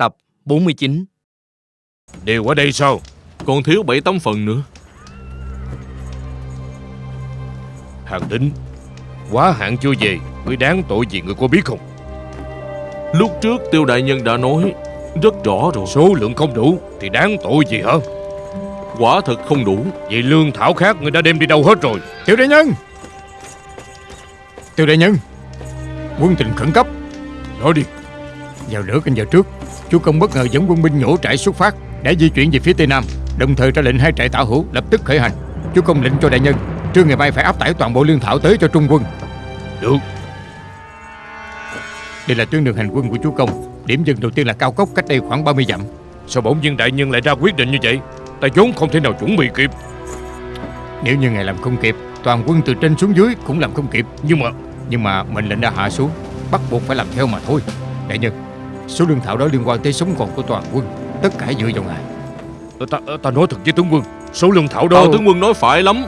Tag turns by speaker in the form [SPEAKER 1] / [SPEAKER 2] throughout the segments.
[SPEAKER 1] Tập 49
[SPEAKER 2] Đều ở đây sao?
[SPEAKER 3] Còn thiếu 7-8 phần nữa.
[SPEAKER 2] Hàng tính Quá hạn chưa về Ngươi đáng tội gì ngươi có biết không?
[SPEAKER 3] Lúc trước tiêu đại nhân đã nói Rất rõ rồi.
[SPEAKER 2] Số lượng không đủ Thì đáng tội gì hả?
[SPEAKER 3] Quả thật không đủ.
[SPEAKER 2] Vậy lương thảo khác ngươi đã đem đi đâu hết rồi?
[SPEAKER 4] Tiểu đại nhân! Tiểu đại nhân! Quân tình khẩn cấp.
[SPEAKER 2] Nói đi.
[SPEAKER 4] Vào nửa canh giờ trước Chú công bất ngờ dẫn quân binh nhổ trại xuất phát Đã di chuyển về phía tây nam Đồng thời ra lệnh hai trại tả hữu lập tức khởi hành. Chú công lệnh cho đại nhân Trưa ngày mai phải áp tải toàn bộ lương thảo tới cho trung quân.
[SPEAKER 2] Được.
[SPEAKER 4] Đây là tuyến đường hành quân của chú công. Điểm dừng đầu tiên là cao cốc cách đây khoảng 30 dặm.
[SPEAKER 2] Sao bỗng nhiên đại nhân lại ra quyết định như vậy? Ta vốn không thể nào chuẩn bị kịp.
[SPEAKER 4] Nếu như ngài làm không kịp Toàn quân từ trên xuống dưới cũng làm không kịp.
[SPEAKER 2] Nhưng mà
[SPEAKER 4] Nhưng mà mệnh lệnh đã hạ xuống Bắt buộc phải làm theo mà thôi. Đại nhân Số lương thảo đó liên quan tới sống còn của toàn quân Tất cả dựa vào ngài.
[SPEAKER 2] Ta, ta nói thật với tướng quân Số lương thảo đó
[SPEAKER 3] Tào tướng quân nói phải lắm.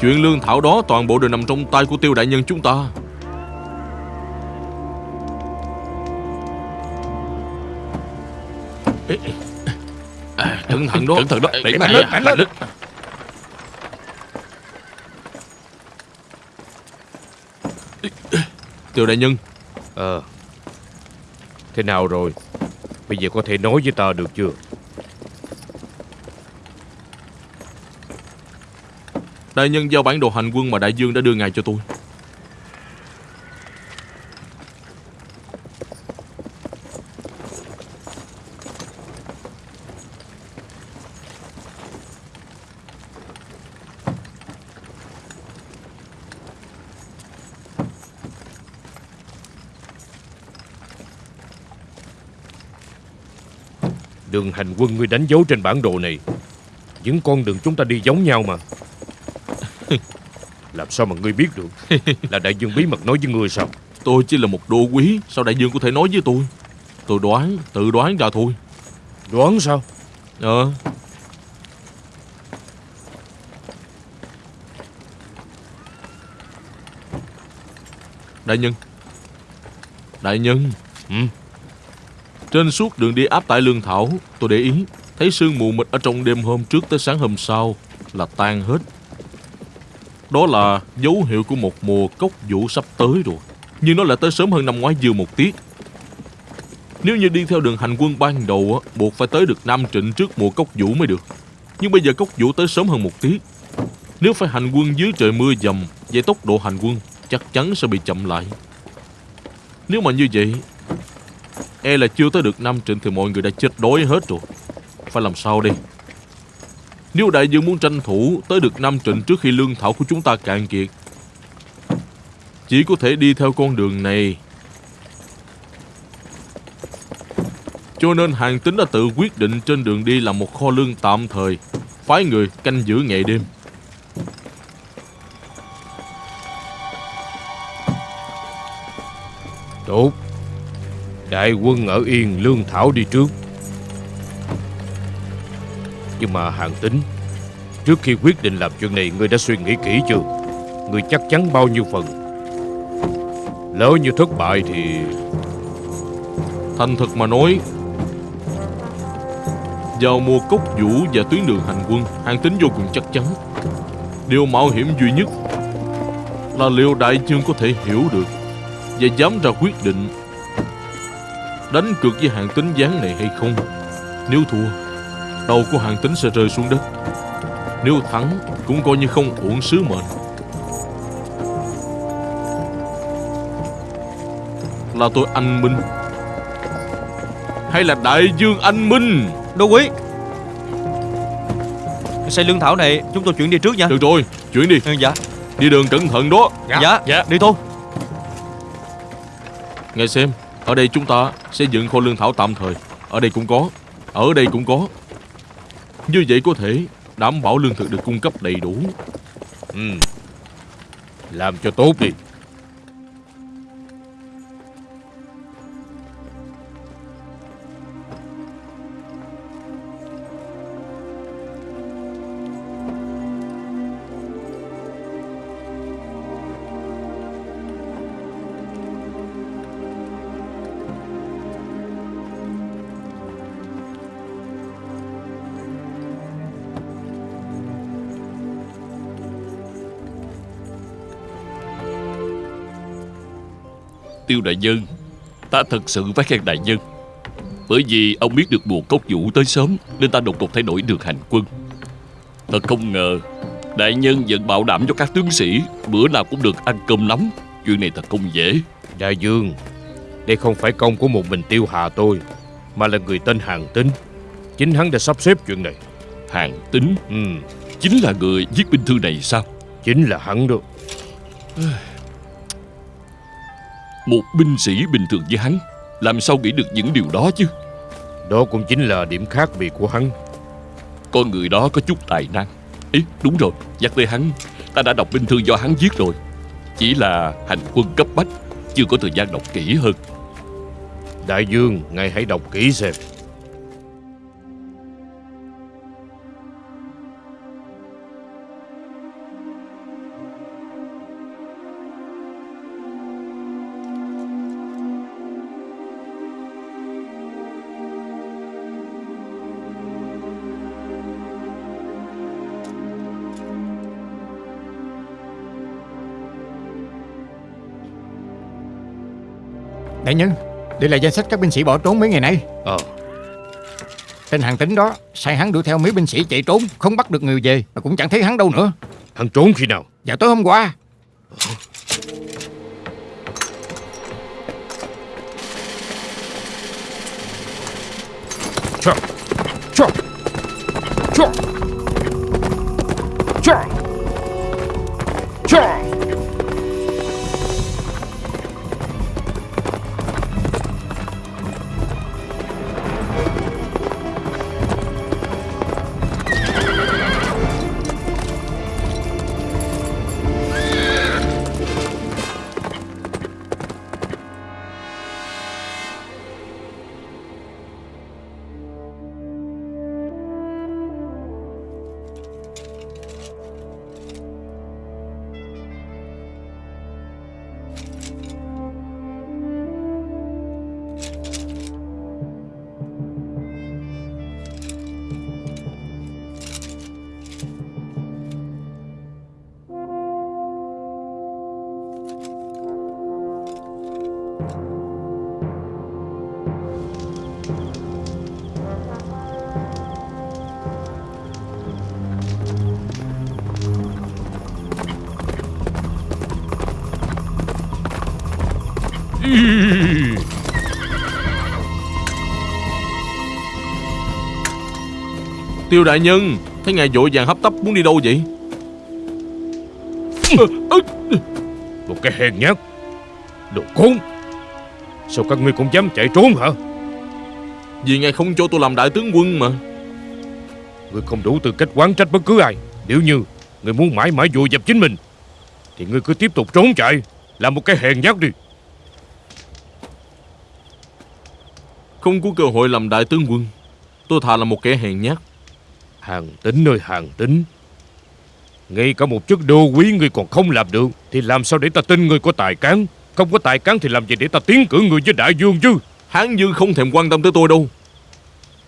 [SPEAKER 3] Chuyện lương thảo đó toàn bộ đều nằm trong tay của tiêu đại nhân chúng ta. Cẩn thận đó.
[SPEAKER 2] Cẩn thận đó. Đẩy
[SPEAKER 3] Mạnh
[SPEAKER 2] lên. mạnh lên.
[SPEAKER 3] Tiêu đại nhân.
[SPEAKER 2] Ờ Thế nào rồi? Bây giờ có thể nói với ta được chưa?
[SPEAKER 3] Đại nhân giao bản đồ hành quân mà đại dương đã đưa ngài cho tôi.
[SPEAKER 2] Hành quân ngươi đánh dấu trên bản đồ này. Những con đường chúng ta đi giống nhau mà. Làm sao mà ngươi biết được Là đại dương bí mật nói với ngươi sao?
[SPEAKER 3] Tôi chỉ là một đô quý Sao đại dương có thể nói với tôi? Tôi đoán, tự đoán ra thôi.
[SPEAKER 2] Đoán sao?
[SPEAKER 3] Ờ. Đại nhân. Đại nhân.
[SPEAKER 2] Ừ.
[SPEAKER 3] Trên suốt đường đi áp tải lương thảo Tôi để ý Thấy sương mù mịt ở trong đêm hôm trước tới sáng hôm sau Là tan hết. Đó là dấu hiệu của một mùa cốc vũ sắp tới rồi Nhưng nó lại tới sớm hơn năm ngoái dư một tiết. Nếu như đi theo đường hành quân ban đầu á, Buộc phải tới được Nam Trịnh trước mùa cốc vũ mới được. Nhưng bây giờ cốc vũ tới sớm hơn một tiết. Nếu phải hành quân dưới trời mưa dầm Vậy tốc độ hành quân chắc chắn sẽ bị chậm lại. Nếu mà như vậy E là chưa tới được năm Trịnh Thì mọi người đã chết đói hết rồi. Phải làm sao đây? Nếu đại dương muốn tranh thủ Tới được năm Trịnh trước khi lương thảo của chúng ta cạn kiệt, Chỉ có thể đi theo con đường này. Cho nên hàng tính đã tự quyết định Trên đường đi là một kho lương tạm thời, Phái người canh giữ ngày đêm.
[SPEAKER 2] Tốt. Đại quân ở yên lương thảo đi trước. Nhưng mà hàng tính Trước khi quyết định làm chuyện này, Ngươi đã suy nghĩ kỹ chưa? Ngươi chắc chắn bao nhiêu phần? Lỡ như thất bại thì
[SPEAKER 3] Thành thật mà nói, Vào mùa cốc vũ và tuyến đường hành quân Hàng tính vô cùng chắc chắn. Điều mạo hiểm duy nhất Là liệu đại chương có thể hiểu được Và dám ra quyết định Đánh cược với hàng tính gián này hay không? Nếu thua Đầu của hàng tính sẽ rơi xuống đất. Nếu thắng Cũng coi như không uổng sứ mệnh. Là tôi anh minh. Hay là đại dương anh minh?
[SPEAKER 1] Đô quý. Xây lương thảo này chúng tôi chuyển đi trước nha.
[SPEAKER 3] Được rồi Chuyển đi.
[SPEAKER 1] Ừ, Dạ.
[SPEAKER 3] Đi đường cẩn thận đó.
[SPEAKER 1] Dạ,
[SPEAKER 2] dạ.
[SPEAKER 1] Đi thôi.
[SPEAKER 3] Nghe xem ở đây chúng ta sẽ dựng kho lương thảo tạm thời. Ở đây cũng có. Ở đây cũng có. Như vậy có thể đảm bảo lương thực được cung cấp đầy đủ.
[SPEAKER 2] Ừ. Làm cho tốt đi.
[SPEAKER 5] Tiêu đại nhân. Ta thật sự phải khen đại nhân. Bởi vì ông biết được mùa cốc vũ tới sớm Nên ta đột ngột thay đổi được hành quân. Thật không ngờ Đại nhân vẫn bảo đảm cho các tướng sĩ Bữa nào cũng được ăn cơm nắm. Chuyện này thật không dễ.
[SPEAKER 2] Đại dương Đây không phải công của một mình tiêu hà tôi Mà là người tên Hàng Tính Chính hắn đã sắp xếp chuyện này.
[SPEAKER 5] Hàng tính
[SPEAKER 2] Ừ.
[SPEAKER 5] Chính là người viết binh thư này sao?
[SPEAKER 2] Chính là hắn đó
[SPEAKER 5] Một binh sĩ bình thường như hắn Làm sao nghĩ được những điều đó chứ?
[SPEAKER 2] Đó cũng chính là điểm khác biệt của hắn.
[SPEAKER 5] Con người đó có chút tài năng. Ý đúng rồi Nhắc tới hắn Ta đã đọc binh thư do hắn viết rồi. Chỉ là hành quân cấp bách Chưa có thời gian đọc kỹ hơn.
[SPEAKER 2] Đại dương Ngài hãy đọc kỹ xem
[SPEAKER 4] Đại nhân Đây là danh sách các binh sĩ bỏ trốn mấy ngày nay.
[SPEAKER 2] Ờ.
[SPEAKER 4] Tên hàng tính đó Sai hắn đuổi theo mấy binh sĩ chạy trốn Không bắt được người về Mà cũng chẳng thấy hắn đâu nữa.
[SPEAKER 2] Hắn trốn khi nào?
[SPEAKER 4] Vào tối hôm qua.
[SPEAKER 2] Chà Chà Chà
[SPEAKER 3] Tiêu đại nhân Thấy ngài vội vàng hấp tấp muốn đi đâu vậy?
[SPEAKER 2] Một cái hèn nhát. Đồ khốn. Sao các ngươi cũng dám chạy trốn hả?
[SPEAKER 3] Vì ngài không cho tôi làm đại tướng quân mà.
[SPEAKER 2] Ngươi không đủ tư cách quán trách bất cứ ai. Nếu như ngươi muốn mãi mãi vùi dập chính mình Thì ngươi cứ tiếp tục trốn chạy. Làm một cái hèn nhát đi.
[SPEAKER 3] Không có cơ hội làm đại tướng quân. Tôi thà là một kẻ hèn nhát
[SPEAKER 2] Hàng tính ơi hàng tính. Ngay cả một chức đô quý người còn không làm được, Thì làm sao để ta tin người có tài cán? Không có tài cán thì làm gì để ta tiến cử người với đại dương chứ?
[SPEAKER 3] Hán Dương không thèm quan tâm tới tôi đâu.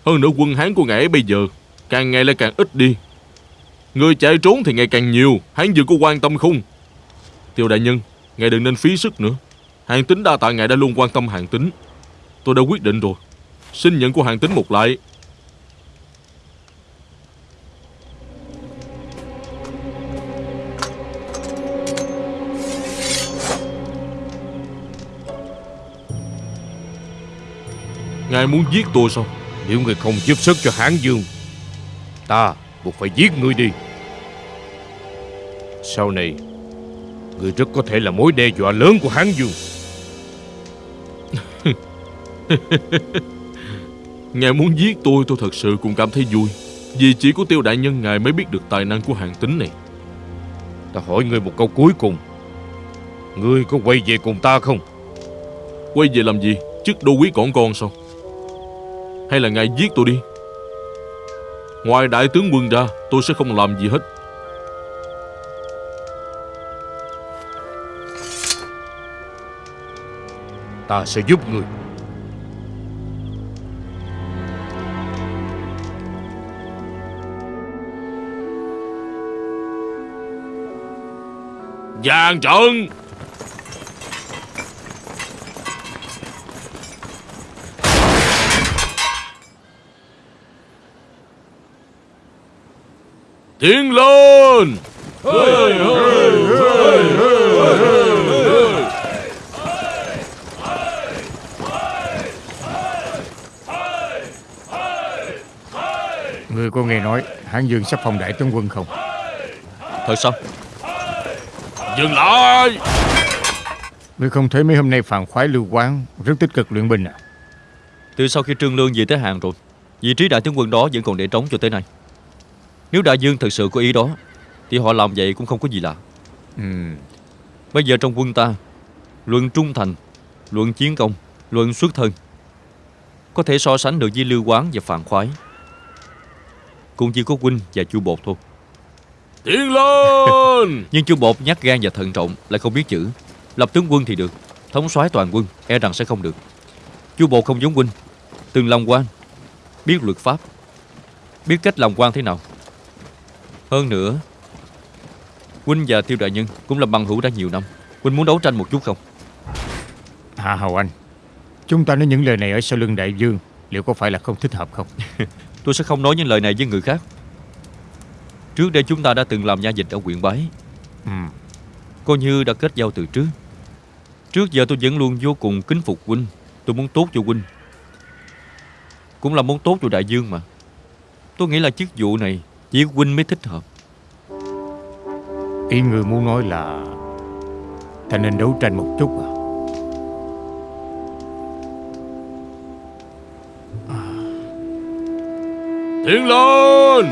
[SPEAKER 3] Hơn nữa quân Hán của ngài ấy bây giờ Càng ngày lại càng ít đi. Người chạy trốn thì ngày càng nhiều, Hán Dương có quan tâm không? Tiêu đại nhân, Ngài đừng nên phí sức nữa. Hàng tính đa tạ ngài đã luôn quan tâm hàng tính. Tôi đã quyết định rồi. Xin nhận của hàng tính một lại. Ngài muốn giết tôi sao?
[SPEAKER 2] Nếu ngươi không giúp sức cho Hán Dương Ta buộc phải giết ngươi đi. Sau này Ngươi rất có thể là mối đe dọa lớn của Hán Dương.
[SPEAKER 3] Ngài muốn giết tôi tôi thật sự cũng cảm thấy vui. Vì chỉ có tiêu đại nhân ngài mới biết được tài năng của hàng tính này.
[SPEAKER 2] Ta hỏi ngươi một câu cuối cùng. Ngươi có quay về cùng ta không?
[SPEAKER 3] Quay về làm gì? Chức đô quý còn con sao Hay là ngài giết tôi đi? Ngoài đại tướng quân ra Tôi sẽ không làm gì hết.
[SPEAKER 2] Ta sẽ giúp ngươi
[SPEAKER 3] Giang trận Tiến lên.
[SPEAKER 4] Người có nghe nói Hán Dương sắp phong đại tướng quân không?
[SPEAKER 1] Thật sao
[SPEAKER 3] Dừng lại.
[SPEAKER 4] Ngươi không thấy mấy hôm nay phàn khoái lưu quán Rất tích cực luyện binh à?
[SPEAKER 1] Từ sau khi Trương Lương về tới Hàng rồi Vị trí đại tướng quân đó vẫn còn để trống cho tới nay Nếu đại dương thật sự có ý đó Thì họ làm vậy cũng không có gì lạ.
[SPEAKER 4] Ừ.
[SPEAKER 1] Bây giờ trong quân ta Luận trung thành Luận chiến công Luận xuất thân Có thể so sánh được với Lưu Quán và Phàn Khoái. Cũng chỉ có huynh và chu bột thôi.
[SPEAKER 3] Tiến lên!
[SPEAKER 1] Nhưng chu bột nhát gan và thận trọng Lại không biết chữ. Lập tướng quân thì được Thống soái toàn quân e rằng sẽ không được. Chu bột không giống huynh Từng làm quan Biết luật pháp Biết cách làm quan thế nào Hơn nữa Huynh và Tiêu Đại Nhân cũng là bằng hữu đã nhiều năm. Huynh muốn đấu tranh một chút không?
[SPEAKER 4] Hạ Hầu Anh Chúng ta nói những lời này ở sau lưng đại dương Liệu có phải là không thích hợp không?
[SPEAKER 1] Tôi sẽ không nói những lời này với người khác. Trước đây chúng ta đã từng làm nha dịch ở huyện Bái.
[SPEAKER 4] Ừ.
[SPEAKER 1] Coi như đã kết giao từ trước. Trước giờ tôi vẫn luôn vô cùng kính phục huynh Tôi muốn tốt cho huynh Cũng là muốn tốt cho đại dương mà. Tôi nghĩ là chức vụ này Chỉ huynh mới thích hợp.
[SPEAKER 4] Ý người muốn nói là Ta nên đấu tranh một chút à?
[SPEAKER 3] Tiến lên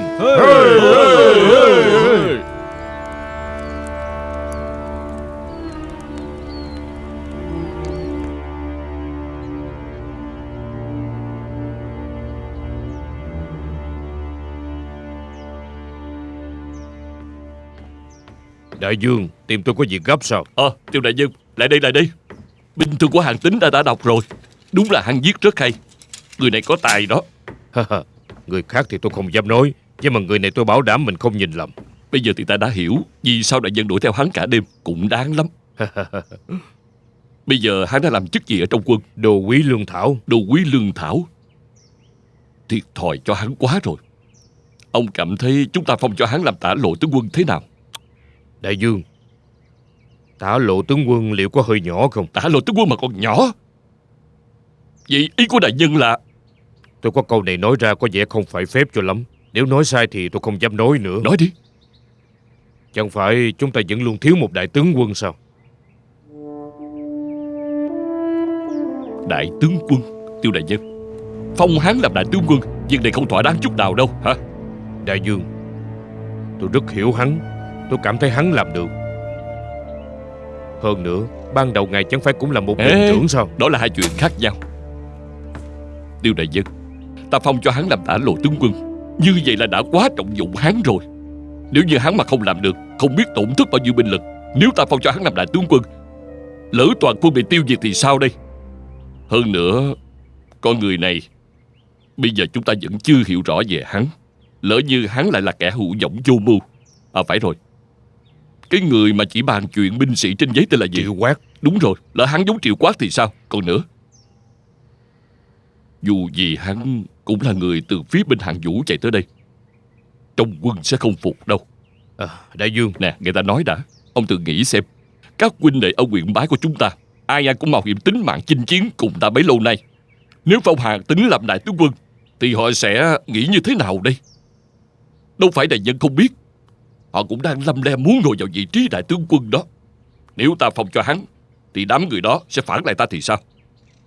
[SPEAKER 2] Đại dương Tìm tôi có việc gấp sao?
[SPEAKER 5] Ờ Tiêu Đại Nhân Lại đây lại đây. Binh thư của hàng tính đã đã đọc rồi. Đúng là hắn viết rất hay. Người này có tài đó.
[SPEAKER 2] Người khác thì tôi không dám nói Nhưng mà người này tôi bảo đảm mình không nhìn lầm.
[SPEAKER 5] Bây giờ thì ta đã hiểu Vì sao đại nhân đuổi theo hắn cả đêm Cũng đáng lắm. Bây giờ hắn đã làm chức gì ở trong quân?
[SPEAKER 2] Đồ quý lương thảo.
[SPEAKER 5] Đồ quý lương thảo. Thiệt thòi cho hắn quá rồi. Ông cảm thấy chúng ta phong cho hắn làm tả lộ tướng quân thế nào
[SPEAKER 2] Đại dương Tả lộ tướng quân liệu có hơi nhỏ không?
[SPEAKER 5] Tả lộ tướng quân mà còn nhỏ? Vậy ý của đại nhân là?
[SPEAKER 2] Tôi có câu này nói ra có vẻ không phải phép cho lắm. Nếu nói sai thì tôi không dám nói nữa.
[SPEAKER 5] Nói đi.
[SPEAKER 2] Chẳng phải chúng ta vẫn luôn thiếu một đại tướng quân sao?
[SPEAKER 5] Đại tướng quân Tiêu đại nhân. Phong hắn làm đại tướng quân Việc này không thỏa đáng chút nào đâu hả?
[SPEAKER 2] Đại dương Tôi rất hiểu hắn Tôi cảm thấy hắn làm được. Hơn nữa Ban đầu ngài chẳng phải cũng là một đội trưởng sao?
[SPEAKER 5] Đó là hai chuyện khác nhau. Tiêu đại nhân Ta phong cho hắn làm tả lộ tướng quân. Như vậy là đã quá trọng dụng hắn rồi. Nếu như hắn mà không làm được Không biết tổn thất bao nhiêu binh lực Nếu ta phong cho hắn làm đại tướng quân Lỡ toàn quân bị tiêu diệt thì sao đây? Hơn nữa Con người này Bây giờ chúng ta vẫn chưa hiểu rõ về hắn. Lỡ như hắn lại là kẻ hữu dõng vô mưu. À phải rồi Cái người mà chỉ bàn chuyện binh sĩ trên giấy tên là gì?
[SPEAKER 2] Triệu quát.
[SPEAKER 5] Đúng rồi, lỡ hắn giống triệu quát thì sao? Còn nữa. Dù gì hắn cũng là người từ phía bên hàng vũ chạy tới đây. Trong quân sẽ không phục đâu.
[SPEAKER 2] À, Đại dương.
[SPEAKER 5] Nè, người ta nói đã. Ông tự nghĩ xem. Các huynh đệ ở huyện bái của chúng ta Ai ai cũng mạo hiểm tính mạng chinh chiến cùng ta bấy lâu nay. Nếu phong hàng tính làm đại tướng quân Thì họ sẽ nghĩ như thế nào đây? Đâu phải đại nhân không biết Họ cũng đang lâm le muốn ngồi vào vị trí đại tướng quân đó. Nếu ta phong cho hắn Thì đám người đó sẽ phản lại ta thì sao?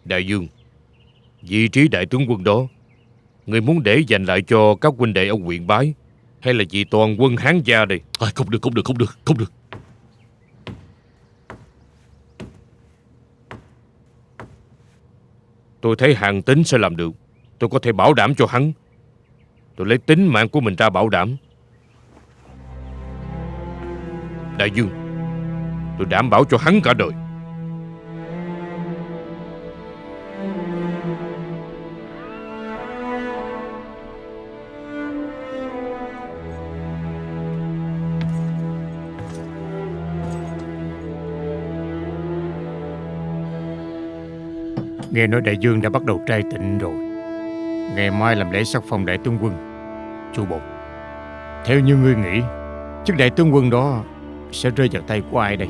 [SPEAKER 2] Đại dương Vị trí đại tướng quân đó Người muốn để dành lại cho các huynh đệ ở huyện Bái Hay là vì toàn quân Hán gia đây?
[SPEAKER 5] À, Không được, không được, không được, không được.
[SPEAKER 2] Tôi thấy hàng tính sẽ làm được. Tôi có thể bảo đảm cho hắn. Tôi lấy tính mạng của mình ra bảo đảm Đại dương. Tôi đảm bảo cho hắn cả đời.
[SPEAKER 4] Nghe nói đại dương đã bắt đầu trai tịnh rồi. Ngày mai làm lễ sắc phong đại tướng quân, Chu Bột. Theo như ngươi nghĩ, Chức đại tướng quân đó sẽ rơi vào tay của ai đây?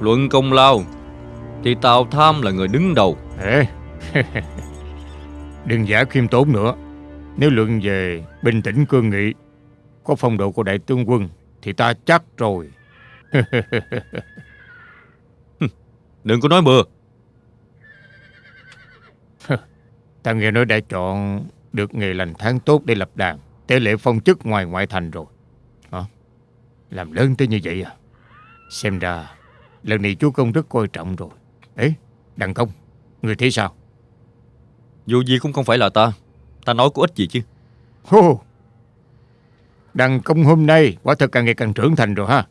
[SPEAKER 1] Luận công lao. Thì Tào Tham là người đứng đầu.
[SPEAKER 4] Ê Đừng giả khiêm tốn nữa. Nếu luận về bình tĩnh cương nghị Có phong độ của đại tướng quân Thì ta chắc rồi.
[SPEAKER 1] Đừng có nói bừa.
[SPEAKER 4] Ta nghe nói đã chọn được nghề lành tháng tốt để lập đàn. Tế lễ phong chức ngoài ngoại thành rồi? Làm lớn tới như vậy à? Xem ra Lần này chúa công rất coi trọng rồi. Ấy đàn công Người thấy sao?
[SPEAKER 1] Dù gì cũng không phải là ta. Ta nói có ích gì chứ?
[SPEAKER 4] Hô! Đàn công hôm nay quả thật càng ngày càng trưởng thành rồi ha.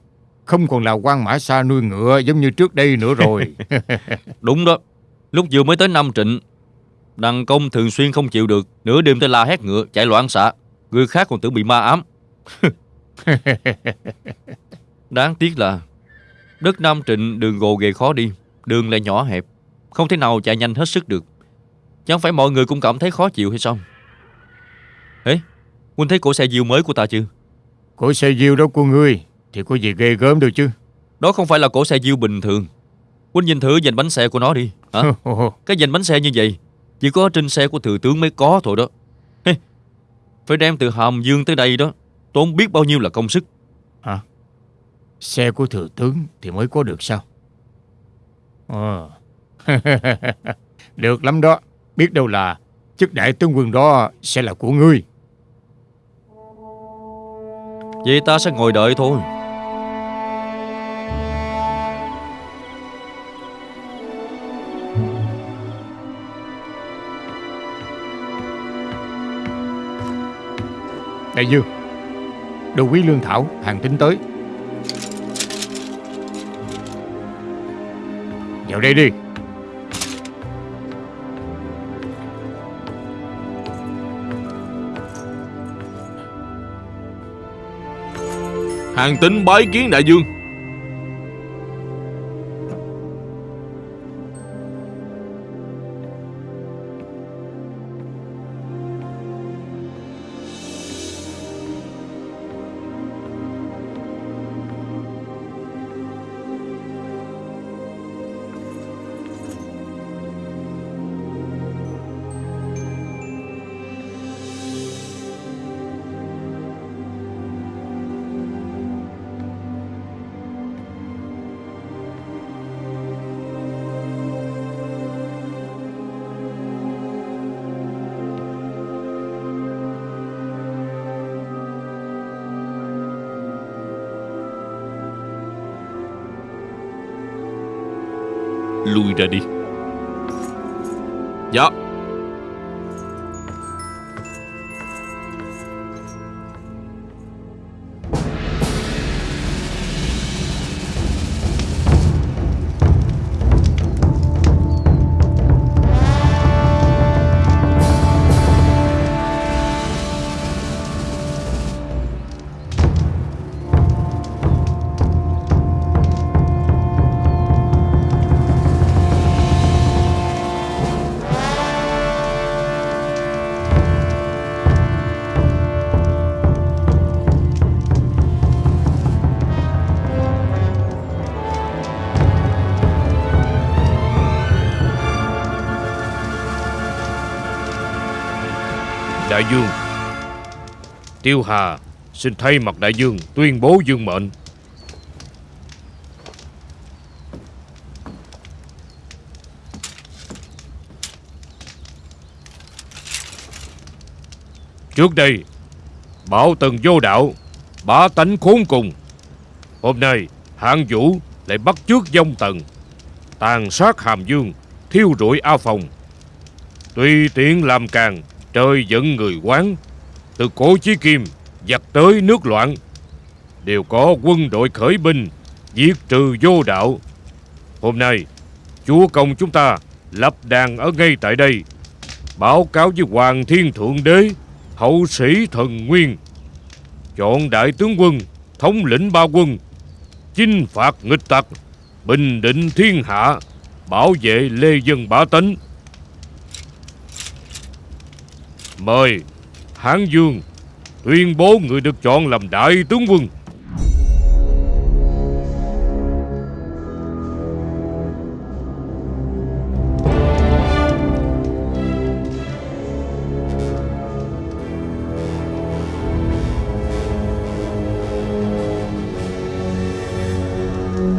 [SPEAKER 4] Không còn là quan mã xa nuôi ngựa giống như trước đây nữa rồi.
[SPEAKER 1] Đúng đó. Lúc vừa mới tới năm trịnh Đăng công thường xuyên không chịu được. Nửa đêm tới la hét ngựa chạy loạn xạ. Người khác còn tưởng bị ma ám Đáng tiếc là Đất Nam Trịnh đường gồ ghề khó đi Đường lại nhỏ hẹp Không thể nào chạy nhanh hết sức được. Chẳng phải mọi người cũng cảm thấy khó chịu hay sao? Ê Huynh thấy cổ xe diều mới của ta chưa?
[SPEAKER 4] Cổ xe diêu đó của ngươi Thì có gì ghê gớm đâu chứ.
[SPEAKER 1] Đó không phải là cổ xe diêu bình thường. Huynh nhìn thử dành bánh xe của nó đi hả? Cái dành bánh xe như vậy Chỉ có trên xe của thừa tướng mới có thôi đó. Hey, Phải đem từ Hàm Dương tới đây đó Tốn biết bao nhiêu là công sức.
[SPEAKER 4] Hả Xe của thừa tướng thì mới có được sao? Ờ. Được lắm đó. Biết đâu là chức đại tướng quân đó sẽ là của ngươi.
[SPEAKER 1] Vậy ta sẽ ngồi đợi thôi.
[SPEAKER 4] Đại dương Đồ quý lương thảo, hàng tính tới. Vào đây đi.
[SPEAKER 3] Hàng tính bái kiến đại dương.
[SPEAKER 5] Lui ra đi
[SPEAKER 2] Đại dương. Tiêu Hà, xin thay mặt đại dương tuyên bố dương mệnh. Trước đây, Bảo tần vô đạo, Bá tánh khốn cùng. Hôm nay, hạng vũ lại bắt trước dông tần, Tàn sát hàm dương, Thiêu rụi A Phòng. Tùy tiện làm càng Trời giận người quán. Từ cổ chí kim, Giặc tới nước loạn. Đều có quân đội khởi binh, Diệt trừ vô đạo. Hôm nay, Chúa công chúng ta Lập đàn ở ngay tại đây, Báo cáo với Hoàng Thiên Thượng Đế, Hậu sĩ thần nguyên. Chọn đại tướng quân, Thống lĩnh ba quân, Chinh phạt nghịch tặc, Bình định thiên hạ, Bảo vệ lê dân bá tánh. Mời, Hán Dương, Tuyên bố người được chọn làm đại tướng quân.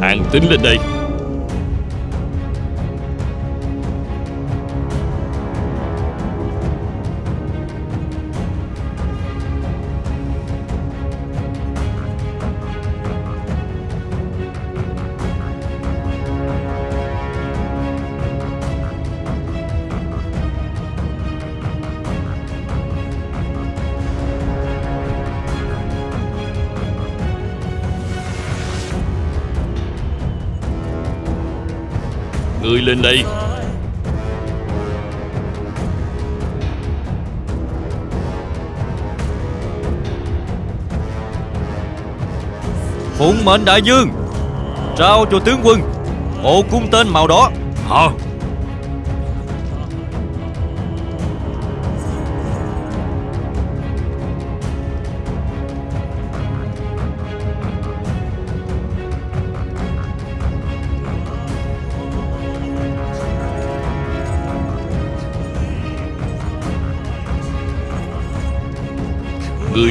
[SPEAKER 5] Hàng tính lên đây. Lên đây.
[SPEAKER 1] Phụng mệnh đại dương, Trao cho tướng quân Bộ cung tên màu đỏ.
[SPEAKER 5] Hả?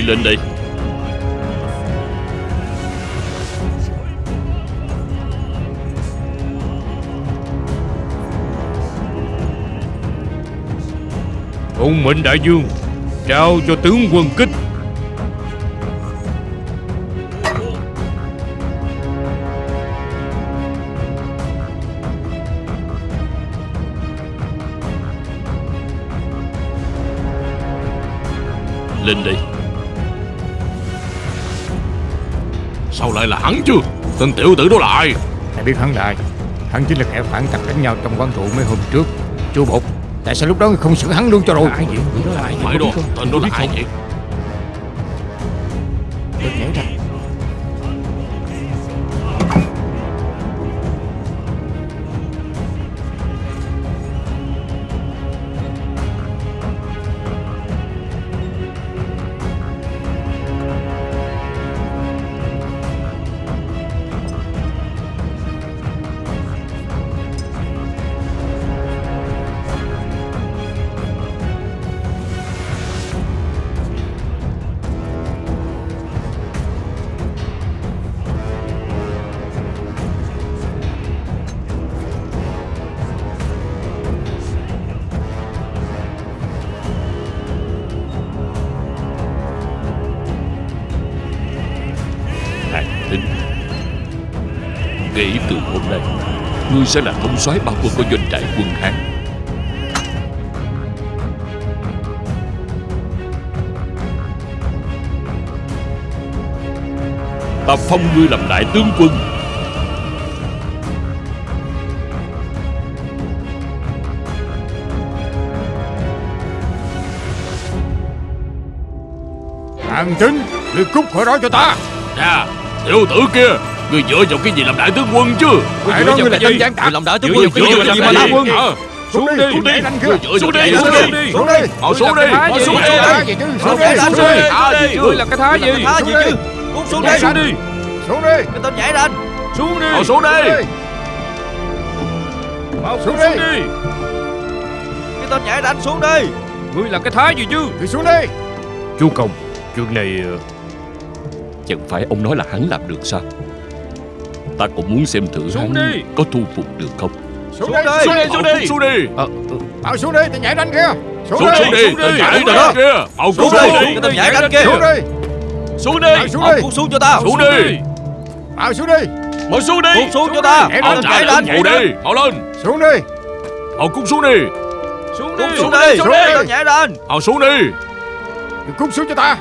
[SPEAKER 5] Lên đây.
[SPEAKER 2] Hùng mệnh đại dương Trao cho tướng quân kích
[SPEAKER 3] Tên tiểu tử đó là ai
[SPEAKER 4] Ai biết hắn là ai? Hắn chính là kẻ phản tặc đánh nhau trong quán rượu mấy hôm trước. Chú Bột Tại sao lúc đó không xử hắn luôn cho rồi? Ai vậy?
[SPEAKER 3] Phải đó Tên đó là ai vậy
[SPEAKER 5] Ngươi sẽ là thống soái bao quân của doanh trại quân Hán. Ta phong ngươi làm đại tướng quân.
[SPEAKER 4] Hàng chính Ngươi cút khỏi đó cho ta.
[SPEAKER 3] Nè Tiểu tử kia Người dựa vào cái gì làm đại tướng quân chứ
[SPEAKER 4] Phải đó ngươi là tên gián
[SPEAKER 1] Người
[SPEAKER 4] tặc
[SPEAKER 1] làm đại tướng
[SPEAKER 5] Dựa
[SPEAKER 1] quân
[SPEAKER 5] vào cái gì
[SPEAKER 1] Dựa vào
[SPEAKER 5] mà
[SPEAKER 1] cái
[SPEAKER 5] làm
[SPEAKER 1] gì mà
[SPEAKER 3] Ờ,
[SPEAKER 4] Xuống đi
[SPEAKER 3] xuống đi. Người dựa
[SPEAKER 5] Xuống
[SPEAKER 3] vào
[SPEAKER 5] đi,
[SPEAKER 3] cái
[SPEAKER 5] xuống
[SPEAKER 3] gì
[SPEAKER 5] đi.
[SPEAKER 4] Xuống đi
[SPEAKER 3] Họ xuống đi Họ xuống đi
[SPEAKER 4] Thái gì chứ Xuống đi Xuống đi
[SPEAKER 3] gì
[SPEAKER 2] Ngươi là cái thái gì
[SPEAKER 1] gì
[SPEAKER 4] Xuống
[SPEAKER 1] chứ
[SPEAKER 4] đi.
[SPEAKER 1] Cút xuống đây
[SPEAKER 4] xuống đi Xuống đi
[SPEAKER 1] Cái tên nhảy ranh
[SPEAKER 2] Xuống đi
[SPEAKER 3] Họ xuống đi
[SPEAKER 2] Mau
[SPEAKER 4] Xuống đi.
[SPEAKER 2] đi
[SPEAKER 1] Cái tên nhảy ranh xuống đi
[SPEAKER 2] Ngươi là cái thái gì chứ
[SPEAKER 4] Ngươi xuống đi
[SPEAKER 2] Chú Công Chuyện này ờ,
[SPEAKER 5] Chẳng phải ông nói là hắn làm được sao Ta cũng muốn xem thử
[SPEAKER 2] Xuống đi.
[SPEAKER 5] có thu phục được không?
[SPEAKER 4] Xuống
[SPEAKER 1] Xuống
[SPEAKER 4] đi
[SPEAKER 1] đi.
[SPEAKER 3] Xuống đi Xuống đi.
[SPEAKER 4] Bảo xuống đi Tên nhảy ranh kia. Xuống
[SPEAKER 3] Xuống
[SPEAKER 4] đi
[SPEAKER 3] xuống đi.
[SPEAKER 2] xuống đi.
[SPEAKER 3] Tên nhảy
[SPEAKER 1] đi.
[SPEAKER 3] kia. Họ
[SPEAKER 1] Xuống đi.
[SPEAKER 3] đi
[SPEAKER 1] tên nhảy ranh kia.
[SPEAKER 4] Xuống đi.
[SPEAKER 3] Xuống
[SPEAKER 4] Bảo
[SPEAKER 3] đi.
[SPEAKER 4] xuống đi.
[SPEAKER 1] cút xuống cho ta
[SPEAKER 3] Xuống đi.
[SPEAKER 4] Bảo xuống đi.
[SPEAKER 5] Mau xuống đi.
[SPEAKER 1] Cút xuống cho ta
[SPEAKER 3] trả
[SPEAKER 1] nhảy
[SPEAKER 3] lên phụ đi. Họ lên.
[SPEAKER 4] Xuống đi.
[SPEAKER 3] Họ cút xuống đi.
[SPEAKER 2] Xuống đi.
[SPEAKER 1] xuống
[SPEAKER 3] đi,
[SPEAKER 1] đi.
[SPEAKER 3] Xuống đi.
[SPEAKER 1] nhảy ranh
[SPEAKER 3] Họ xuống đi.
[SPEAKER 4] Cút xuống cho ta.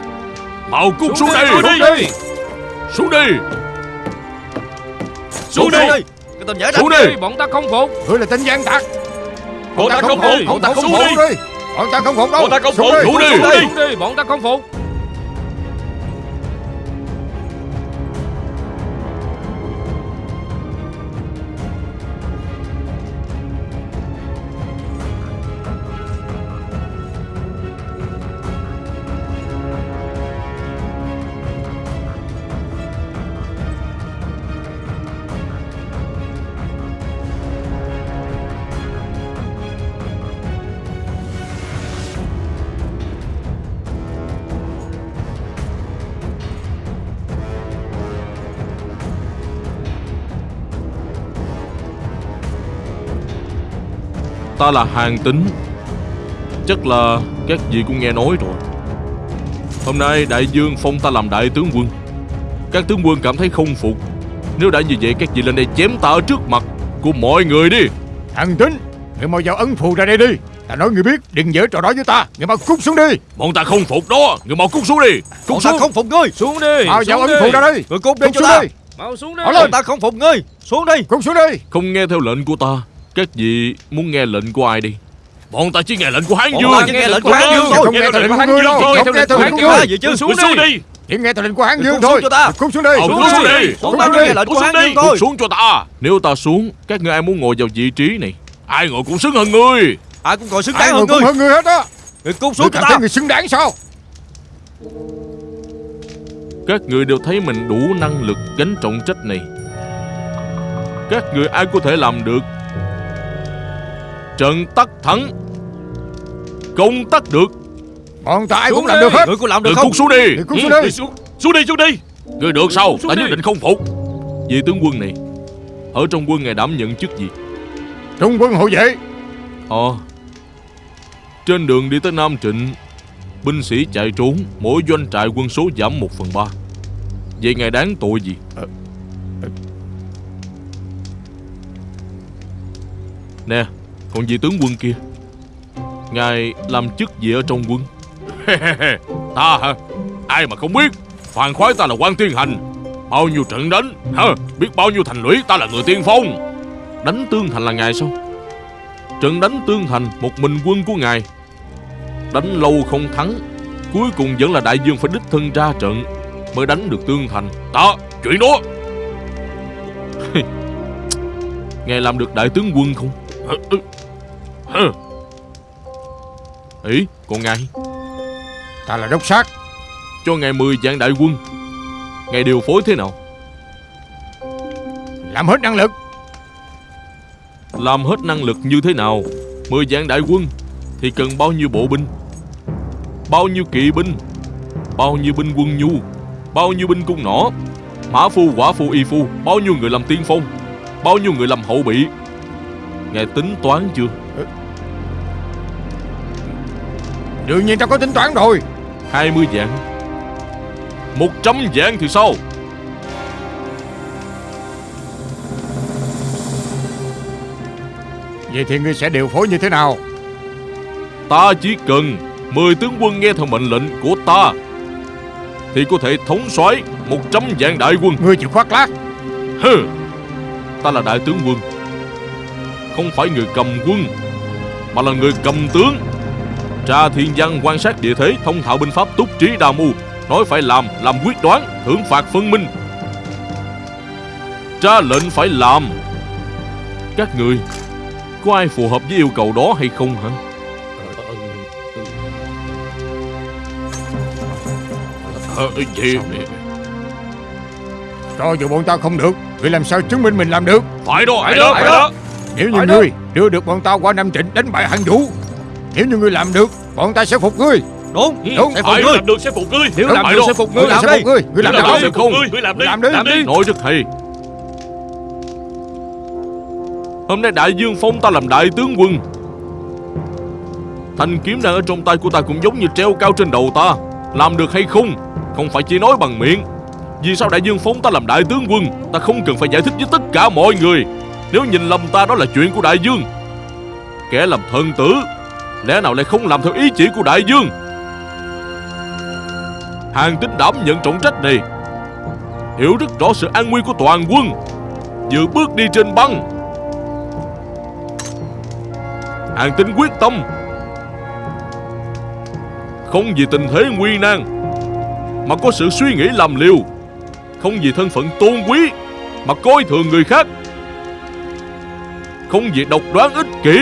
[SPEAKER 3] Họ cút xuống đi.
[SPEAKER 2] Xuống đi.
[SPEAKER 3] Xuống đi
[SPEAKER 1] Xuống đi. Cái tên nhảy
[SPEAKER 3] Xuống
[SPEAKER 2] Đi, Bọn ta không phục.
[SPEAKER 4] Ngươi là tên gian tặc.
[SPEAKER 5] Bọn ta không phục.
[SPEAKER 4] Bọn ta không phục. Bọn ta không phục đâu.
[SPEAKER 5] Bọn ta không phục.
[SPEAKER 3] Xuống đi.
[SPEAKER 2] Bọn ta không phục
[SPEAKER 3] Ta là hàng tính. Chắc là các vị cũng nghe nói rồi. Hôm nay đại dương phong ta làm đại tướng quân. Các tướng quân cảm thấy không phục. Nếu đã như vậy các vị lên đây chém ta ở trước mặt Của mọi người đi.
[SPEAKER 4] Thằng Tính Người mau giao ấn phù ra đây đi. Ta nói người biết đừng dở trò đó với ta. Người mau cút xuống đi.
[SPEAKER 3] Bọn ta không phục đó. Người mau cút xuống đi. Cút
[SPEAKER 1] Bọn ta
[SPEAKER 3] xuống.
[SPEAKER 1] không phục ngươi.
[SPEAKER 2] Xuống đi
[SPEAKER 4] Mau giao
[SPEAKER 2] xuống
[SPEAKER 4] ấn phù ra đây.
[SPEAKER 1] Người cút đi
[SPEAKER 4] Cút
[SPEAKER 1] cho
[SPEAKER 4] xuống
[SPEAKER 1] ta.
[SPEAKER 4] đi.
[SPEAKER 2] Mau xuống đi.
[SPEAKER 1] Bọn ta không phục ngươi. Xuống đi.
[SPEAKER 4] Cút xuống đi.
[SPEAKER 3] Không nghe theo lệnh của ta Các vị muốn nghe lệnh của ai đi? Bọn ta chỉ nghe lệnh của Hán
[SPEAKER 1] Bọn
[SPEAKER 3] Dương
[SPEAKER 1] ta chỉ nghe lệnh của Hán Dương thôi
[SPEAKER 4] Không nghe theo lệnh của ngươi đâu. Không nghe theo lệnh của ngươi
[SPEAKER 1] gì chứ
[SPEAKER 2] Xuống
[SPEAKER 3] Cút xuống
[SPEAKER 2] đi.
[SPEAKER 3] đi.
[SPEAKER 4] Chỉ nghe theo lệnh của Hán Dương
[SPEAKER 1] Cút
[SPEAKER 4] thôi.
[SPEAKER 1] xuống cho ta.
[SPEAKER 4] Cút xuống đi.
[SPEAKER 2] Xuống
[SPEAKER 3] cút xuống
[SPEAKER 2] đi.
[SPEAKER 3] đi.
[SPEAKER 1] Bọn ta chỉ nghe lệnh của Hán Dương thôi.
[SPEAKER 3] Cút xuống cho ta. Nếu ta xuống Các ngươi ai muốn ngồi vào vị trí này? Ai ngồi cũng xứng hơn ngươi.
[SPEAKER 1] Ai cũng còn xứng đáng hơn ngươi.
[SPEAKER 4] hơn người hết á.
[SPEAKER 1] Người cút
[SPEAKER 4] Ngươi
[SPEAKER 1] xuống cho ta.
[SPEAKER 4] người xứng đáng sao?
[SPEAKER 3] Các người đều thấy mình đủ năng lực gánh trọng trách này. Các người ai có thể làm được Trận tắc thắng. Công tắc được.
[SPEAKER 4] Bọn ta ai cũng làm
[SPEAKER 2] đi.
[SPEAKER 4] được hết.
[SPEAKER 1] Người có làm được
[SPEAKER 3] Đừng
[SPEAKER 1] không?
[SPEAKER 3] cút xuống đi.
[SPEAKER 4] Người cút xuống
[SPEAKER 3] Ừ,
[SPEAKER 4] đi.
[SPEAKER 3] đi xuống, xuống đi xuống đi. Người được sao? Ta nhất định không phục. Vị tướng quân này Ở trong quân ngài đảm nhận chức gì?
[SPEAKER 4] Trung quân hộ vệ.
[SPEAKER 3] Ờ. Trên đường đi tới Nam Trịnh Binh sĩ chạy trốn Mỗi doanh trại quân số giảm 1 phần 3 Vậy ngài đáng tội gì? Nè Còn vị tướng quân kia. Ngài làm chức gì ở trong quân? Ta hả? Ai mà không biết? Phàn khoái ta là quan tiên hành. Bao nhiêu trận đánh hả? Biết bao nhiêu thành lũy ta là người tiên phong. Đánh tương thành là ngài sao? Trận đánh tương thành một mình quân của ngài Đánh lâu không thắng Cuối cùng vẫn là đại dương phải đích thân ra trận Mới đánh được tương thành. Ta chuyện đó. Ngài làm được đại tướng quân không? Ừ. Ý còn ngài.
[SPEAKER 4] Ta là đốc sát.
[SPEAKER 3] Cho ngài 10 vạn đại quân. Ngài điều phối thế nào?
[SPEAKER 4] Làm hết năng lực.
[SPEAKER 3] Làm hết năng lực như thế nào? 10 vạn đại quân Thì cần bao nhiêu bộ binh? Bao nhiêu kỵ binh? Bao nhiêu binh quân nhu? Bao nhiêu binh cung nỏ? Mã phu quả phu y phu Bao nhiêu người làm tiên phong? Bao nhiêu người làm hậu bị Ngài tính toán chưa
[SPEAKER 4] Đương nhiên ta có tính toán rồi.
[SPEAKER 3] 20 vạn. 100 vạn thì sao?
[SPEAKER 4] Vậy thì ngươi sẽ điều phối như thế nào?
[SPEAKER 3] Ta chỉ cần 10 tướng quân nghe theo mệnh lệnh của ta Thì có thể thống soái 100 vạn đại quân.
[SPEAKER 4] Ngươi chịu khoác lác.
[SPEAKER 3] Hừ. Ta là đại tướng quân Không phải người cầm quân Mà là người cầm tướng Tra thiên văn quan sát địa thế Thông thạo binh pháp túc trí đa mưu. Nói phải làm, làm quyết đoán Thưởng phạt phân minh. Tra lệnh phải làm. Các người Có ai phù hợp với yêu cầu đó hay không hả? Ờ, gì?
[SPEAKER 4] Cho dù bọn ta không được Ngươi làm sao chứng minh mình làm được?
[SPEAKER 3] Phải đó, phải đó, phải đó.
[SPEAKER 4] Nếu như
[SPEAKER 2] Phải đó.
[SPEAKER 4] ngươi đưa được bọn ta qua Nam Trịnh đánh bại hàng vũ Nếu như ngươi làm được Bọn ta sẽ phục ngươi.
[SPEAKER 1] Đúng.
[SPEAKER 4] Đúng,
[SPEAKER 1] Sẽ phục ngươi.
[SPEAKER 3] làm được sẽ phục ngươi.
[SPEAKER 2] Nếu làm được sẽ phục
[SPEAKER 4] Ngươi
[SPEAKER 2] ngươi
[SPEAKER 4] làm sẽ
[SPEAKER 1] đi.
[SPEAKER 4] phục ngươi. làm được không?
[SPEAKER 3] không?
[SPEAKER 2] Ngươi làm đi
[SPEAKER 4] Làm đi.
[SPEAKER 2] Làm đi.
[SPEAKER 3] Nói rất hay Hôm nay đại dương phong ta làm đại tướng quân. Thanh kiếm đang ở trong tay của ta cũng giống như treo cao trên đầu ta. Làm được hay không Không phải chỉ nói bằng miệng. Vì sao đại dương phong ta làm đại tướng quân Ta không cần phải giải thích với tất cả mọi người. Nếu nhìn lầm ta đó là chuyện của đại dương. Kẻ làm thần tử Lẽ nào lại không làm theo ý chỉ của đại dương? Hàng tính đảm nhận trọng trách này. Hiểu rất rõ sự an nguy của toàn quân. Dự bước đi trên băng. Hàng tính quyết tâm. Không vì tình thế nguy nan, Mà có sự suy nghĩ làm liều. Không vì thân phận tôn quý, Mà coi thường người khác. Không vì độc đoán ích kỷ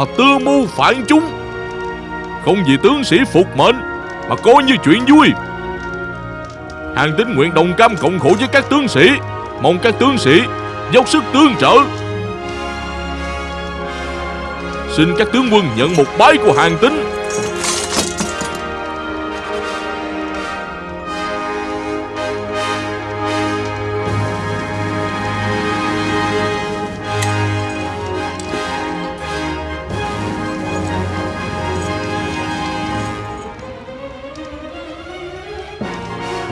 [SPEAKER 3] mà tư mưu phản chúng. Không vì tướng sĩ phục mệnh, Mà coi như chuyện vui. Hàng tín nguyện đồng cam cộng khổ với các tướng sĩ, Mong các tướng sĩ dốc sức tương trợ. Xin các tướng quân nhận một bái của hàng tính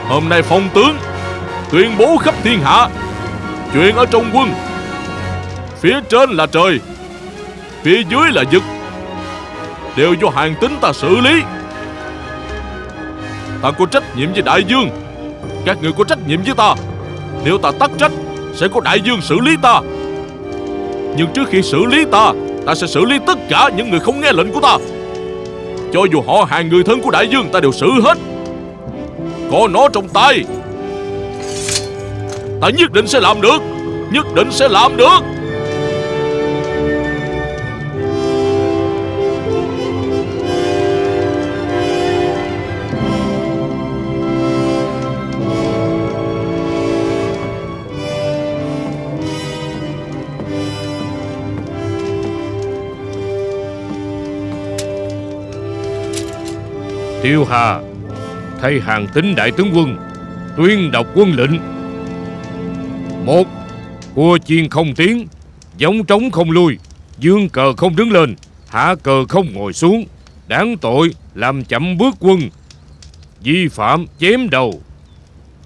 [SPEAKER 3] Hôm nay phong tướng tuyên bố khắp thiên hạ chuyện ở trong quân. Phía trên là trời, phía dưới là vực. Đều do hàng tính ta xử lý. Ta có trách nhiệm với đại dương. Các người có trách nhiệm với ta. Nếu ta tắt trách, sẽ có đại dương xử lý ta. Nhưng trước khi xử lý ta ta sẽ xử lý tất cả những người không nghe lệnh của ta. Cho dù họ hàng người thân của đại dương, ta đều xử hết có nó trong tay. Ta nhất định sẽ làm được, Nhất định sẽ làm được.
[SPEAKER 2] Tiêu Hà Thay hàng tính đại tướng quân, Tuyên đọc quân lệnh. Một, Cua chiên không tiến, Giống trống không lui, Dương cờ không đứng lên, Hạ cờ không ngồi xuống. Đáng tội làm chậm bước quân, Vi phạm chém đầu.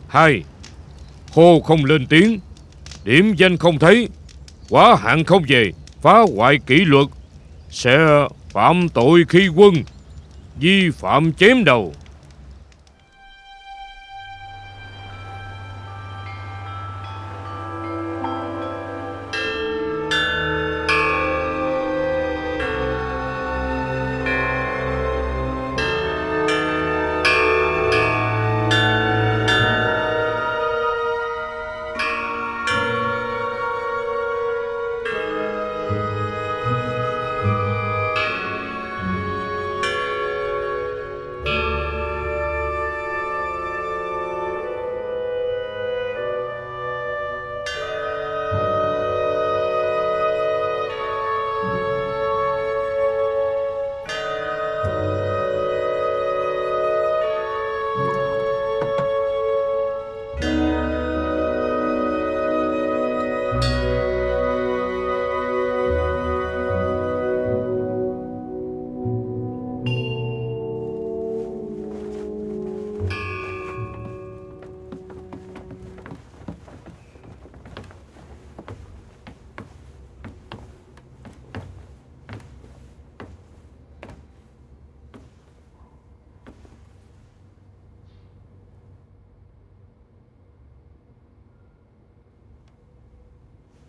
[SPEAKER 2] Hai, Hô không lên tiếng, Điểm danh không thấy, Quá hạn không về, Phá hoại kỷ luật. Sẽ phạm tội khi quân, Vi phạm chém đầu.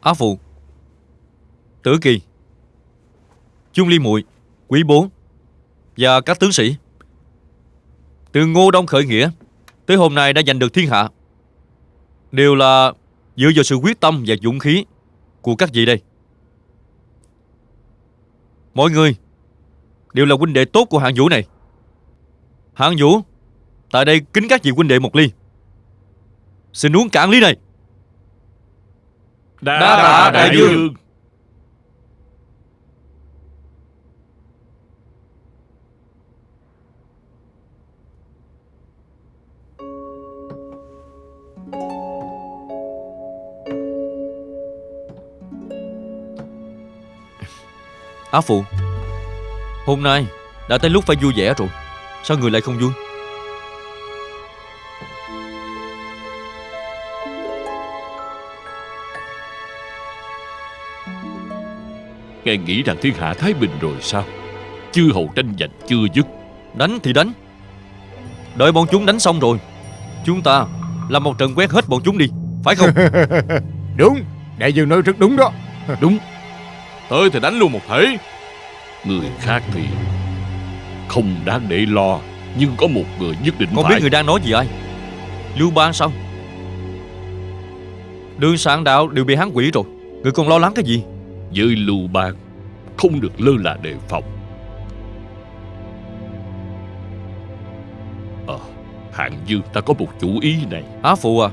[SPEAKER 1] Á Phụ. Tử Kỳ. Chung Ly Muội, Quý Bốn Và các tướng sĩ. Từ Ngô Đông khởi nghĩa, Tới hôm nay đã giành được thiên hạ. Đều là dựa vào sự quyết tâm và dũng khí Của các vị đây. Mọi người Đều là huynh đệ tốt của hạng vũ này. Hạng vũ, Tại đây kính các vị huynh đệ một ly. Xin uống cạn ly này.
[SPEAKER 5] Đa
[SPEAKER 3] tạ đại dương.
[SPEAKER 1] Á Phụ Hôm nay đã tới lúc phải vui vẻ rồi. Sao người lại không vui
[SPEAKER 5] Ngài nghĩ rằng thiên hạ Thái Bình rồi sao? Chư hầu tranh giành chưa dứt.
[SPEAKER 1] Đánh thì đánh. Đợi bọn chúng đánh xong rồi Chúng ta làm một trận quét hết bọn chúng đi Phải không?
[SPEAKER 4] Đúng Đại dương nói rất đúng đó.
[SPEAKER 5] Đúng.
[SPEAKER 3] Tới thì đánh luôn một thể.
[SPEAKER 5] Người khác thì Không đáng để lo Nhưng có một người nhất định
[SPEAKER 1] Con
[SPEAKER 5] phải.
[SPEAKER 1] biết người đang nói gì ai? Lưu Bang sao? Đường soạn đạo đều bị hắn quỷ rồi. Người còn lo lắng cái gì
[SPEAKER 5] với lưu bang Không được lơ là đề phòng. Ờ Hạng Dương ta có một chủ ý này.
[SPEAKER 1] Á Phụ à?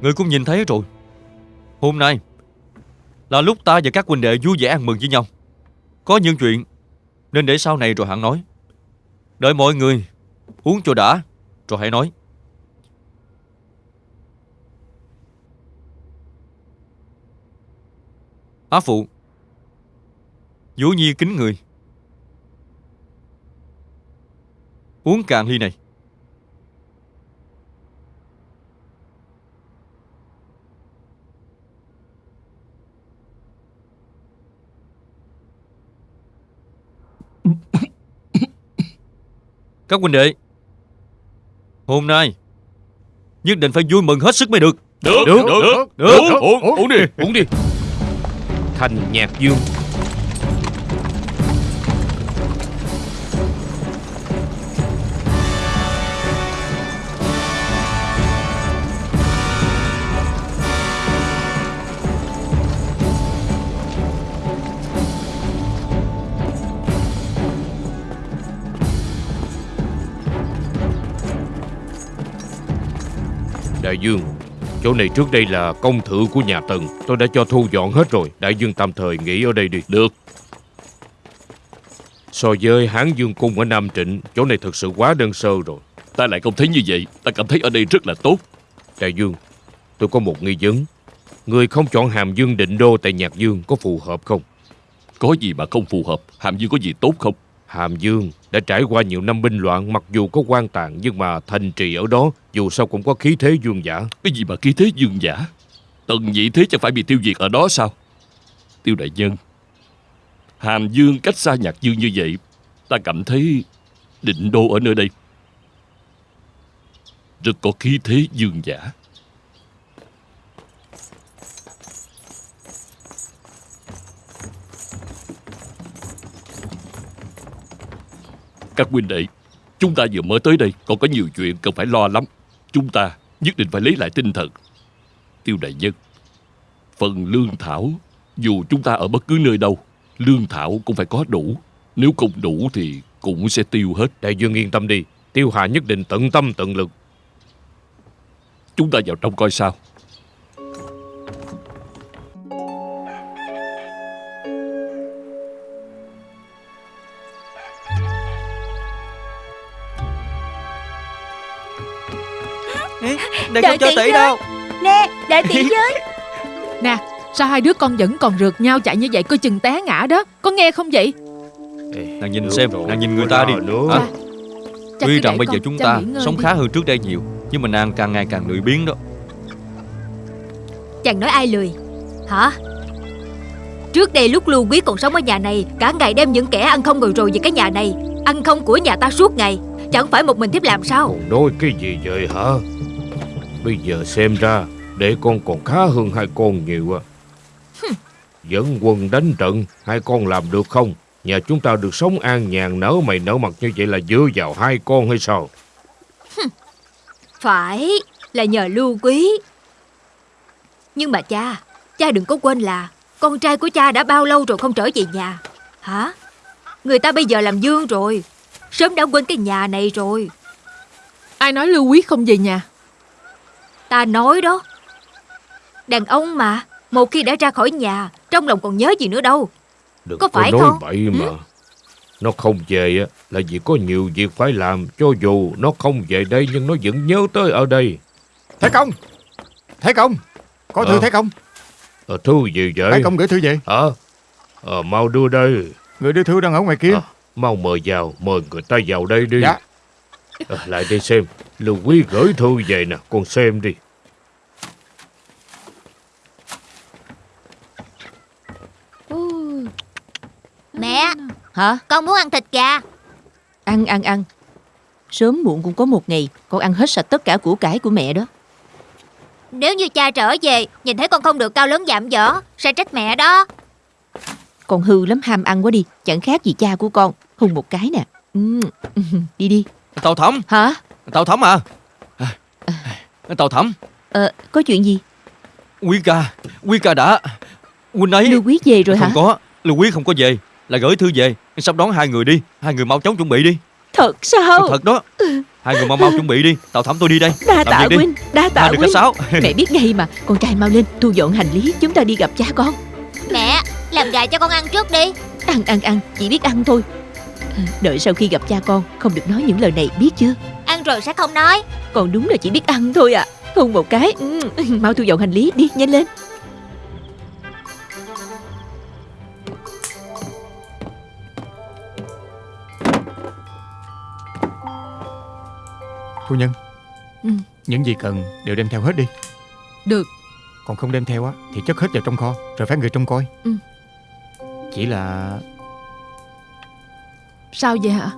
[SPEAKER 1] Người cũng nhìn thấy rồi. Hôm nay Là lúc ta và các huynh đệ vui vẻ ăn mừng với nhau. Có những chuyện Nên để sau này rồi hạng nói. Đợi mọi người Uống cho đã, Rồi hãy nói. Á phụ. Vũ Nhi kính người. Uống cạn ly này. Các huynh đệ Hôm nay Nhất định phải vui mừng hết sức mới được.
[SPEAKER 5] Được
[SPEAKER 2] Được
[SPEAKER 5] Được
[SPEAKER 2] Được,
[SPEAKER 1] được. được.
[SPEAKER 2] Uống, uống, uống đi Uống đi. Thành nhạc dương. Đại dương, chỗ này trước đây là công thự của nhà Tần. Tôi đã cho thu dọn hết rồi. Đại dương tạm thời nghỉ ở đây đi.
[SPEAKER 5] Được
[SPEAKER 2] So với Hán Dương Cung ở Nam Trịnh, chỗ này thật sự quá đơn sơ rồi.
[SPEAKER 5] Ta lại không thấy như vậy Ta cảm thấy ở đây rất là tốt
[SPEAKER 2] Đại Dương, tôi có một nghi vấn. Người không chọn Hàm Dương định đô tại Nhạc Dương có phù hợp không?
[SPEAKER 5] Có gì mà không phù hợp Hàm Dương có gì tốt không
[SPEAKER 2] Hàm Dương đã trải qua nhiều năm binh loạn, mặc dù có quan tàn nhưng mà thành trì ở đó, dù sao cũng có khí thế dương giả.
[SPEAKER 5] Cái gì mà khí thế dương giả? Tần nhị thế chẳng phải bị tiêu diệt ở đó sao? Tiêu đại nhân, Hàm Dương cách xa nhạc dương như vậy, Ta cảm thấy định đô ở nơi đây. Rất có khí thế dương giả. Các huynh đệ Chúng ta vừa mới tới đây Còn có nhiều chuyện cần phải lo lắm. Chúng ta nhất định phải lấy lại tinh thần. Tiêu đại nhân Phần lương thảo Dù chúng ta ở bất cứ nơi đâu Lương thảo cũng phải có đủ. Nếu không đủ thì cũng sẽ tiêu hết.
[SPEAKER 2] Đại Dương yên tâm đi, Tiêu Hà nhất định tận tâm tận lực.
[SPEAKER 5] Chúng ta vào trong coi sao
[SPEAKER 1] Đây
[SPEAKER 6] Đợi
[SPEAKER 1] không cho
[SPEAKER 6] tỷ
[SPEAKER 1] đâu.
[SPEAKER 6] Nè, đợi tỷ với
[SPEAKER 7] Nè, sao hai đứa con vẫn còn rượt nhau chạy như vậy coi chừng té ngã đó. Có nghe không vậy?
[SPEAKER 1] Nàng nhìn xem
[SPEAKER 2] rồi,
[SPEAKER 1] Nàng nhìn người ta đi?
[SPEAKER 7] Cha
[SPEAKER 1] Tuy rằng bây giờ chúng ta sống
[SPEAKER 7] đi.
[SPEAKER 1] khá hơn trước đây nhiều Nhưng mà nàng càng ngày càng lười biếng đó.
[SPEAKER 6] Chàng nói ai lười? Hả? Trước đây lúc lưu quý còn sống ở nhà này Cả ngày đem những kẻ ăn không ngồi rồi về cái nhà này. Ăn không của nhà ta suốt ngày. Chẳng phải một mình thiếp làm sao?
[SPEAKER 2] Còn nói cái gì vậy hả? Bây giờ xem ra để con còn khá hơn hai con nhiều à. Dẫn quân đánh trận, hai con làm được không? Nhà chúng ta được sống an nhàn nở mày nở mặt như vậy là dựa vào hai con hay sao?
[SPEAKER 6] Phải là nhờ lưu quý Nhưng mà cha Cha đừng có quên là Con trai của cha đã bao lâu rồi không trở về nhà Hả Người ta bây giờ làm dương rồi Sớm đã quên cái nhà này rồi
[SPEAKER 7] Ai nói Lưu Quý không về nhà?
[SPEAKER 6] Ta nói đó Đàn ông mà Một khi đã ra khỏi nhà Trong lòng còn nhớ gì nữa đâu
[SPEAKER 2] Đừng
[SPEAKER 6] Có
[SPEAKER 2] có,
[SPEAKER 6] phải
[SPEAKER 2] nói
[SPEAKER 6] không?
[SPEAKER 2] bậy mà. Nó không về á, là vì có nhiều việc phải làm. Cho dù nó không về đây nhưng nó vẫn nhớ tới ở đây.
[SPEAKER 4] Thái công Thái công Có thư
[SPEAKER 2] Ờ.
[SPEAKER 4] Thái công
[SPEAKER 2] Ờ, thư gì vậy?
[SPEAKER 4] Thái công gửi thư về
[SPEAKER 2] Hả? Ờ, mau đưa đây.
[SPEAKER 4] Người đưa thư đang ở ngoài kia
[SPEAKER 2] Ờ, mau mời vào, mời người ta vào đây đi.
[SPEAKER 4] Dạ
[SPEAKER 2] Ờ, lại đây xem. Lưu Quý gửi thư về nè, con xem đi.
[SPEAKER 8] Mẹ,
[SPEAKER 9] Hả?
[SPEAKER 8] con muốn ăn thịt gà.
[SPEAKER 9] Ăn ăn ăn. Sớm muộn cũng có một ngày con ăn hết sạch tất cả của cải của mẹ đó.
[SPEAKER 8] Nếu như cha trở về, nhìn thấy con không được cao lớn giảm dở, sẽ trách mẹ đó.
[SPEAKER 9] Con hư lắm ham ăn quá đi, chẳng khác gì cha của con. Hùng một cái nè. Ừ. Đi đi.
[SPEAKER 1] Tàu thẩm
[SPEAKER 9] Hả?
[SPEAKER 1] Tàu thẩm à? Tàu thẩm
[SPEAKER 9] Ờ, có chuyện gì?
[SPEAKER 1] Quý ca Quý ca đã. Huynh ấy.
[SPEAKER 9] Lưu Quý về rồi
[SPEAKER 1] Không
[SPEAKER 9] hả?
[SPEAKER 1] có. Lưu Quý không có về. Là gửi thư về. Sắp đón hai người đi. Hai người mau chóng chuẩn bị đi.
[SPEAKER 9] Thật sao?
[SPEAKER 1] Thật đó. Hai người mau mau chuẩn bị đi. Tàu thẩm tôi đi đây.
[SPEAKER 9] Đa
[SPEAKER 1] Làm
[SPEAKER 9] tạ huynh, đa tạ
[SPEAKER 1] cách sáu.
[SPEAKER 9] Mẹ biết ngay mà, con trai mau lên, thu dọn hành lý, chúng ta đi gặp cha con.
[SPEAKER 8] Mẹ, làm gà cho con ăn trước đi.
[SPEAKER 9] Ăn ăn ăn, chỉ biết ăn thôi. Đợi sau khi gặp cha con, không được nói những lời này biết chưa?
[SPEAKER 8] Ăn rồi sẽ không nói.
[SPEAKER 9] Còn đúng là chỉ biết ăn thôi à. Hùng một cái. Ừ. Mau thu dọn hành lý đi, nhanh lên.
[SPEAKER 4] Phu nhân
[SPEAKER 7] Ừ.
[SPEAKER 4] Những gì cần đều đem theo hết đi
[SPEAKER 7] Được.
[SPEAKER 4] Còn không đem theo á Thì chất hết vào trong kho Rồi phái người trông coi
[SPEAKER 7] Ừ.
[SPEAKER 4] Chỉ là
[SPEAKER 7] Sao vậy hả?